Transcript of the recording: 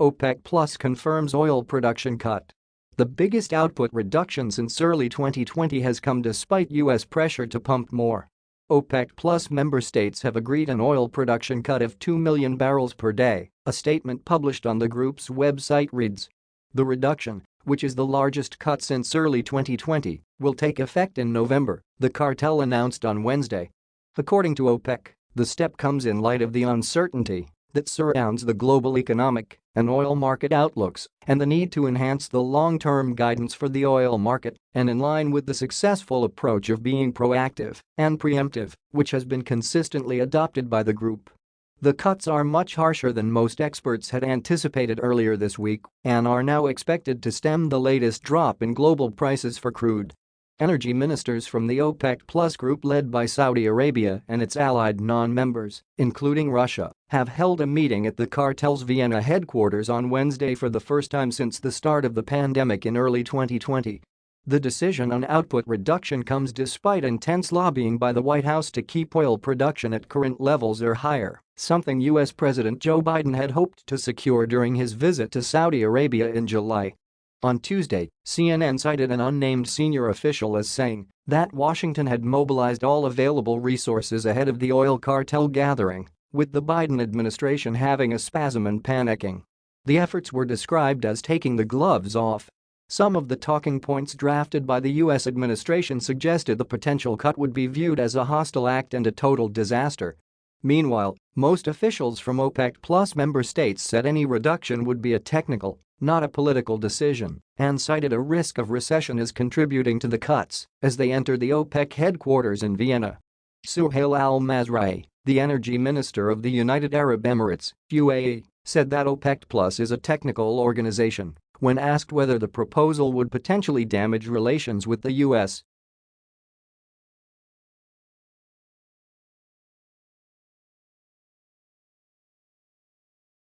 OPEC Plus confirms oil production cut. The biggest output reduction since early 2020 has come despite U.S. pressure to pump more. OPEC Plus member states have agreed an oil production cut of 2 million barrels per day, a statement published on the group's website reads. The reduction, which is the largest cut since early 2020, will take effect in November, the cartel announced on Wednesday. According to OPEC, the step comes in light of the uncertainty that surrounds the global economic and oil market outlooks and the need to enhance the long-term guidance for the oil market and in line with the successful approach of being proactive and preemptive, which has been consistently adopted by the group. The cuts are much harsher than most experts had anticipated earlier this week and are now expected to stem the latest drop in global prices for crude. Energy ministers from the OPEC Plus group led by Saudi Arabia and its allied non-members, including Russia, have held a meeting at the cartel's Vienna headquarters on Wednesday for the first time since the start of the pandemic in early 2020. The decision on output reduction comes despite intense lobbying by the White House to keep oil production at current levels or higher, something U.S. President Joe Biden had hoped to secure during his visit to Saudi Arabia in July. On Tuesday, CNN cited an unnamed senior official as saying that Washington had mobilized all available resources ahead of the oil cartel gathering, with the Biden administration having a spasm and panicking. The efforts were described as taking the gloves off. Some of the talking points drafted by the U.S. administration suggested the potential cut would be viewed as a hostile act and a total disaster. Meanwhile, most officials from OPEC Plus member states said any reduction would be a technical not a political decision, and cited a risk of recession as contributing to the cuts as they enter the OPEC headquarters in Vienna. Suhail al-Mazrouei, the energy minister of the United Arab Emirates, UAE, said that OPEC Plus is a technical organization when asked whether the proposal would potentially damage relations with the U.S.